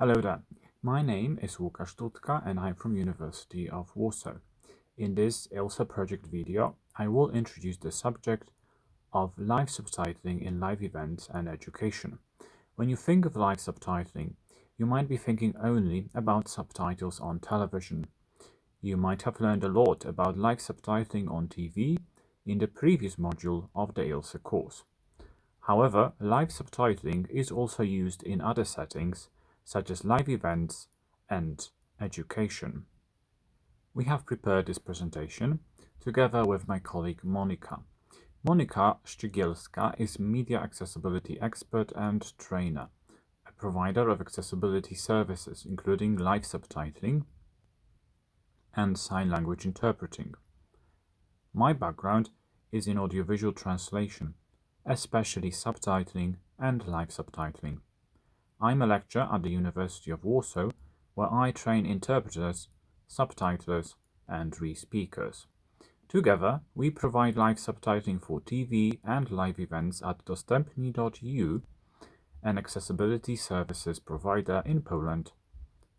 Hello there. My name is Łukasz Dutka and I'm from University of Warsaw. In this ILSA project video, I will introduce the subject of live subtitling in live events and education. When you think of live subtitling, you might be thinking only about subtitles on television. You might have learned a lot about live subtitling on TV in the previous module of the ILSA course. However, live subtitling is also used in other settings such as live events and education. We have prepared this presentation together with my colleague Monika. Monika Szczygielska is media accessibility expert and trainer, a provider of accessibility services including live subtitling and sign language interpreting. My background is in audiovisual translation, especially subtitling and live subtitling. I'm a lecturer at the University of Warsaw, where I train interpreters, subtitlers, and re-speakers. Together, we provide live subtitling for TV and live events at dostępni.eu, an accessibility services provider in Poland.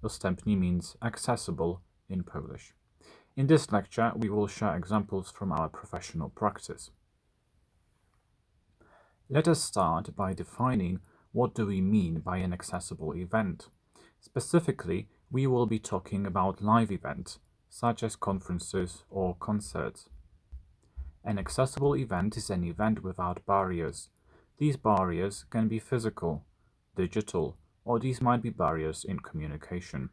Dostępni means accessible in Polish. In this lecture, we will share examples from our professional practice. Let us start by defining what do we mean by an accessible event. Specifically, we will be talking about live events, such as conferences or concerts. An accessible event is an event without barriers. These barriers can be physical, digital, or these might be barriers in communication.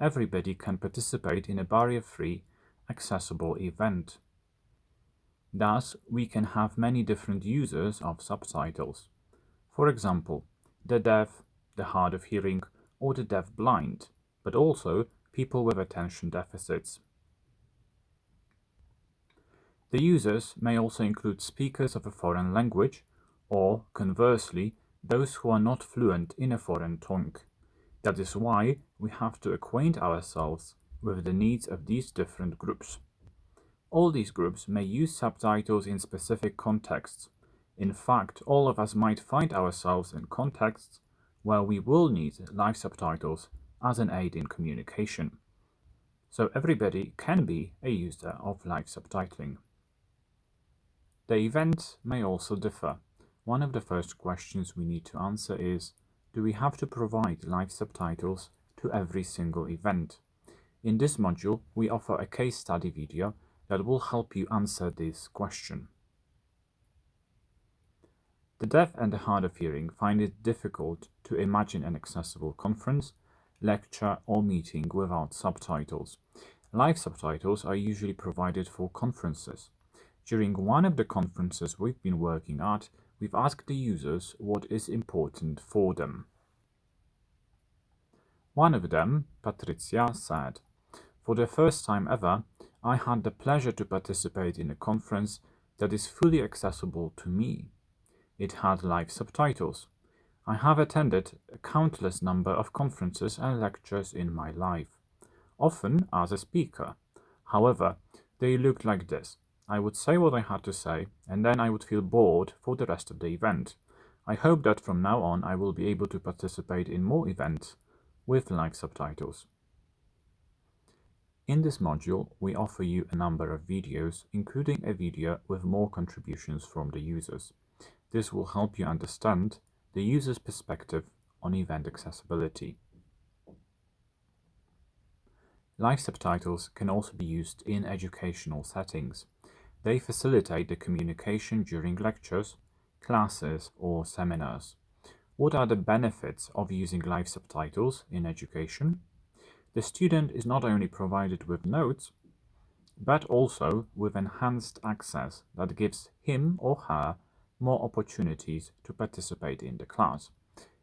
Everybody can participate in a barrier-free, accessible event. Thus, we can have many different users of subtitles. For example, the deaf, the hard of hearing, or the deaf-blind, but also people with attention deficits. The users may also include speakers of a foreign language, or, conversely, those who are not fluent in a foreign tongue. That is why we have to acquaint ourselves with the needs of these different groups. All these groups may use subtitles in specific contexts. In fact, all of us might find ourselves in contexts where we will need live subtitles as an aid in communication. So everybody can be a user of live subtitling. The event may also differ. One of the first questions we need to answer is, do we have to provide live subtitles to every single event? In this module, we offer a case study video that will help you answer this question. The deaf and the hard of hearing find it difficult to imagine an accessible conference, lecture or meeting without subtitles. Live subtitles are usually provided for conferences. During one of the conferences we've been working at, we've asked the users what is important for them. One of them, Patricia, said, For the first time ever, I had the pleasure to participate in a conference that is fully accessible to me. It had live subtitles. I have attended a countless number of conferences and lectures in my life, often as a speaker. However, they looked like this. I would say what I had to say, and then I would feel bored for the rest of the event. I hope that from now on I will be able to participate in more events with live subtitles. In this module, we offer you a number of videos, including a video with more contributions from the users. This will help you understand the user's perspective on event accessibility. Live subtitles can also be used in educational settings. They facilitate the communication during lectures, classes or seminars. What are the benefits of using live subtitles in education? The student is not only provided with notes, but also with enhanced access that gives him or her more opportunities to participate in the class.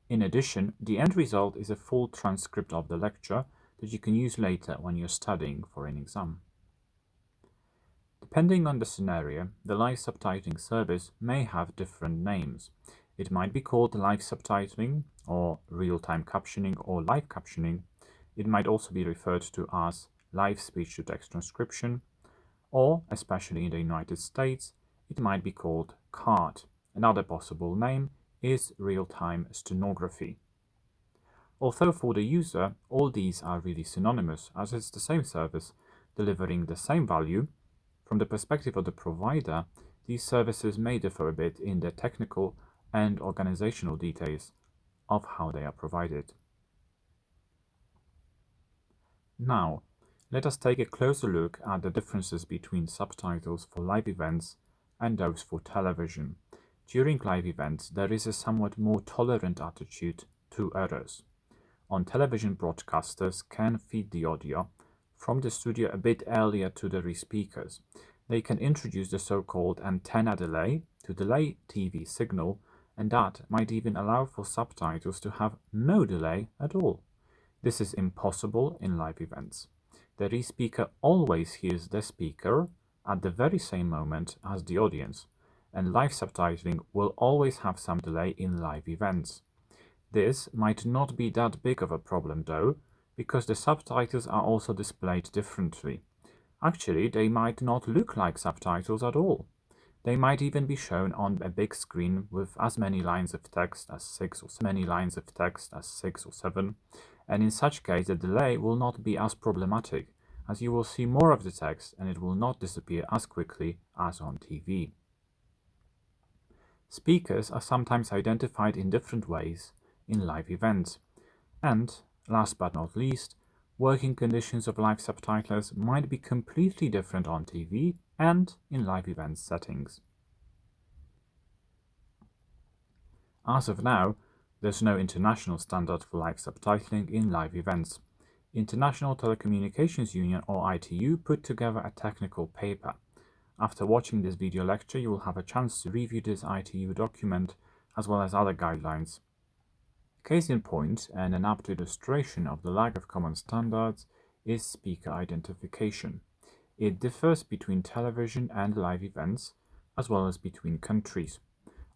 In addition, the end result is a full transcript of the lecture that you can use later when you're studying for an exam. Depending on the scenario, the live subtitling service may have different names. It might be called live subtitling, or real-time captioning, or live captioning, it might also be referred to as live speech-to-text transcription, or, especially in the United States, it might be called CART. Another possible name is real-time stenography. Although for the user, all these are really synonymous as it's the same service delivering the same value, from the perspective of the provider, these services may differ a bit in their technical and organizational details of how they are provided. Now, let us take a closer look at the differences between subtitles for live events and those for television. During live events, there is a somewhat more tolerant attitude to errors. On television, broadcasters can feed the audio from the studio a bit earlier to the re-speakers. They can introduce the so-called antenna delay to delay TV signal and that might even allow for subtitles to have no delay at all. This is impossible in live events. The re-speaker always hears the speaker at the very same moment as the audience, and live subtitling will always have some delay in live events. This might not be that big of a problem though, because the subtitles are also displayed differently. Actually, they might not look like subtitles at all. They might even be shown on a big screen with as many lines of text as 6 or many lines of text as 6 or 7, and in such case the delay will not be as problematic, as you will see more of the text and it will not disappear as quickly as on TV. Speakers are sometimes identified in different ways in live events, and, last but not least, working conditions of live subtitlers might be completely different on TV and in live event settings. As of now, there's no international standard for live subtitling in live events. International Telecommunications Union or ITU put together a technical paper. After watching this video lecture, you will have a chance to review this ITU document as well as other guidelines. Case in point and an apt illustration of the lack of common standards is speaker identification. It differs between television and live events, as well as between countries.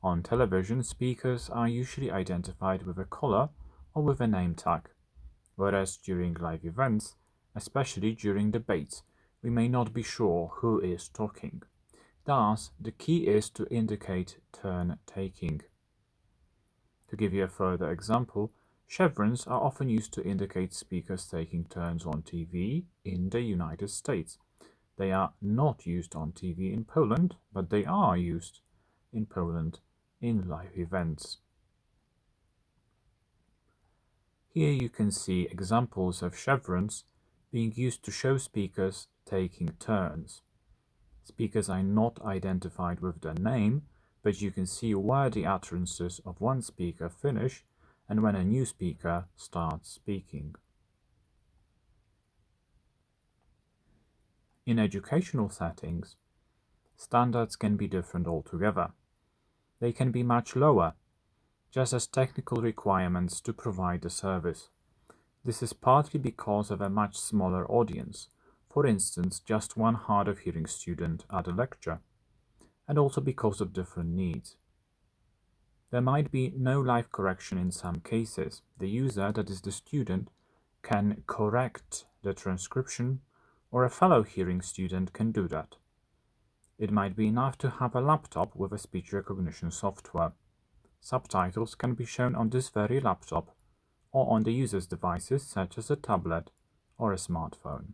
On television, speakers are usually identified with a color or with a name tag, whereas during live events, especially during debates, we may not be sure who is talking. Thus, the key is to indicate turn taking. To give you a further example, chevrons are often used to indicate speakers taking turns on TV in the United States. They are not used on TV in Poland, but they are used in Poland in live events. Here you can see examples of chevrons being used to show speakers taking turns. Speakers are not identified with their name, but you can see where the utterances of one speaker finish and when a new speaker starts speaking. In educational settings, standards can be different altogether. They can be much lower, just as technical requirements to provide the service. This is partly because of a much smaller audience, for instance just one hard of hearing student at a lecture, and also because of different needs. There might be no live correction in some cases. The user, that is the student, can correct the transcription or a fellow hearing student can do that. It might be enough to have a laptop with a speech recognition software. Subtitles can be shown on this very laptop or on the user's devices such as a tablet or a smartphone.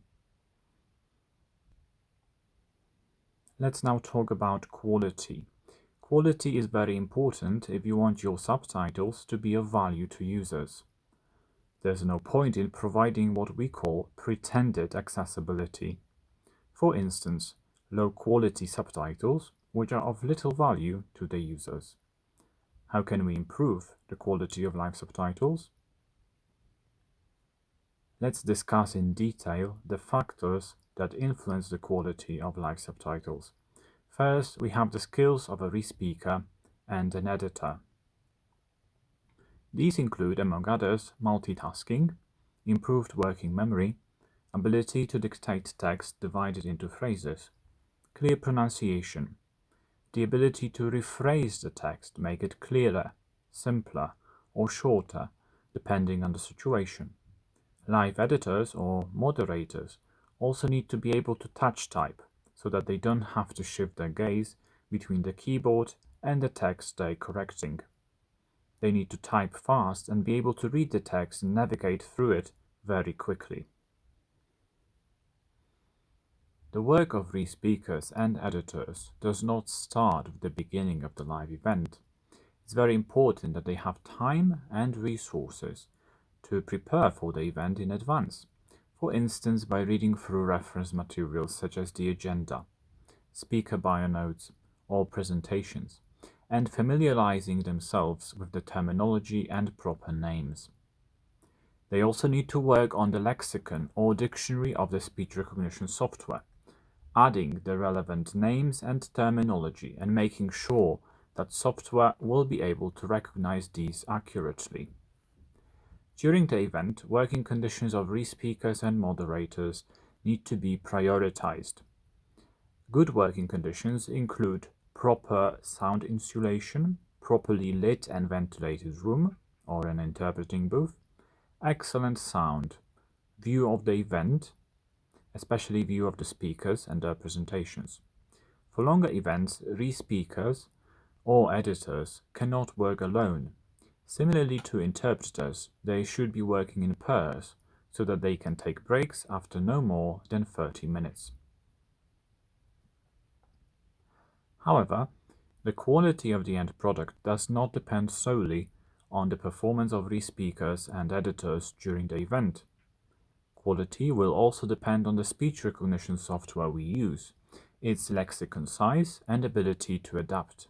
Let's now talk about quality. Quality is very important if you want your subtitles to be of value to users. There's no point in providing what we call pretended accessibility. For instance, low-quality subtitles, which are of little value to the users. How can we improve the quality of live subtitles? Let's discuss in detail the factors that influence the quality of live subtitles. First, we have the skills of a re-speaker and an editor. These include, among others, multitasking, improved working memory, ability to dictate text divided into phrases, clear pronunciation, the ability to rephrase the text, make it clearer, simpler, or shorter, depending on the situation. Live editors or moderators also need to be able to touch type so that they don't have to shift their gaze between the keyboard and the text they're correcting. They need to type fast and be able to read the text and navigate through it very quickly. The work of re-speakers and editors does not start with the beginning of the live event. It's very important that they have time and resources to prepare for the event in advance, for instance by reading through reference materials such as the agenda, speaker bio notes, or presentations, and familiarizing themselves with the terminology and proper names. They also need to work on the lexicon or dictionary of the speech recognition software, adding the relevant names and terminology and making sure that software will be able to recognize these accurately. During the event, working conditions of re-speakers and moderators need to be prioritized. Good working conditions include proper sound insulation, properly lit and ventilated room or an interpreting booth, excellent sound, view of the event, especially view of the speakers and their presentations. For longer events, re-speakers or editors cannot work alone. Similarly to interpreters, they should be working in pairs so that they can take breaks after no more than 30 minutes. However, the quality of the end product does not depend solely on the performance of re-speakers and editors during the event. Quality will also depend on the speech recognition software we use, its lexicon size and ability to adapt.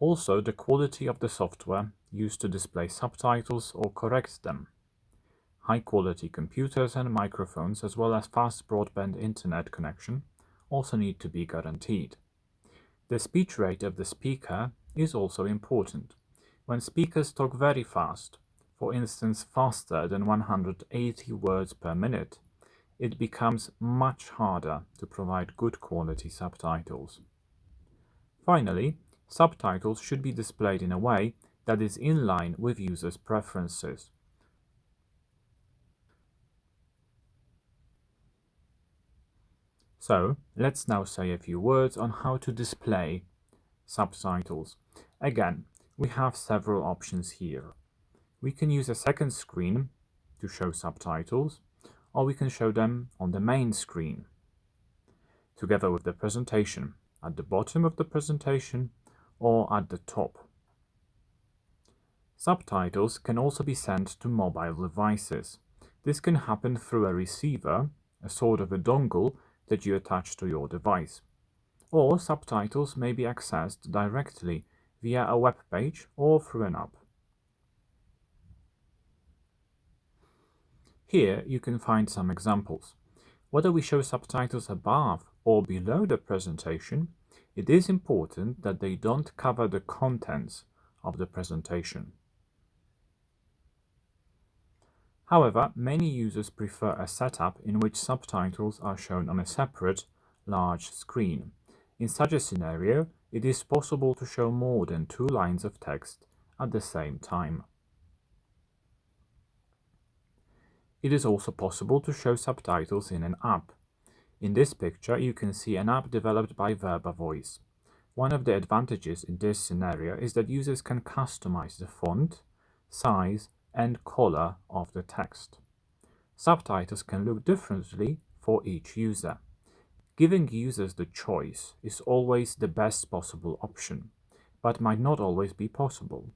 Also, the quality of the software used to display subtitles or correct them. High-quality computers and microphones as well as fast broadband internet connection also need to be guaranteed. The speech rate of the speaker is also important. When speakers talk very fast, for instance faster than 180 words per minute, it becomes much harder to provide good quality subtitles. Finally, subtitles should be displayed in a way that is in line with users' preferences. So, let's now say a few words on how to display subtitles. Again, we have several options here. We can use a second screen to show subtitles, or we can show them on the main screen, together with the presentation, at the bottom of the presentation or at the top. Subtitles can also be sent to mobile devices. This can happen through a receiver, a sort of a dongle that you attach to your device. Or subtitles may be accessed directly via a web page or through an app. Here you can find some examples. Whether we show subtitles above or below the presentation, it is important that they don't cover the contents of the presentation. However, many users prefer a setup in which subtitles are shown on a separate, large screen. In such a scenario, it is possible to show more than two lines of text at the same time. It is also possible to show subtitles in an app. In this picture, you can see an app developed by VerbaVoice. One of the advantages in this scenario is that users can customize the font, size, and color of the text. Subtitles can look differently for each user. Giving users the choice is always the best possible option, but might not always be possible.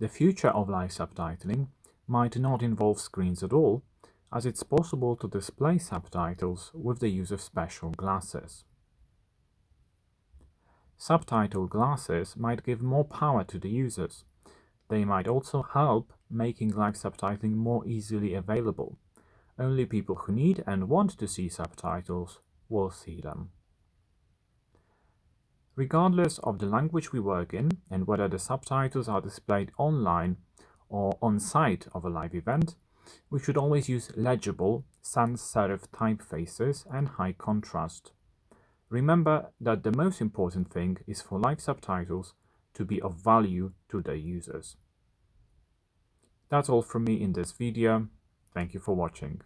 The future of live subtitling might not involve screens at all, as it's possible to display subtitles with the use of special glasses. Subtitle glasses might give more power to the users. They might also help making live subtitling more easily available. Only people who need and want to see subtitles will see them. Regardless of the language we work in and whether the subtitles are displayed online or on site of a live event, we should always use legible sans serif typefaces and high contrast. Remember that the most important thing is for live subtitles to be of value to their users. That's all from me in this video. Thank you for watching.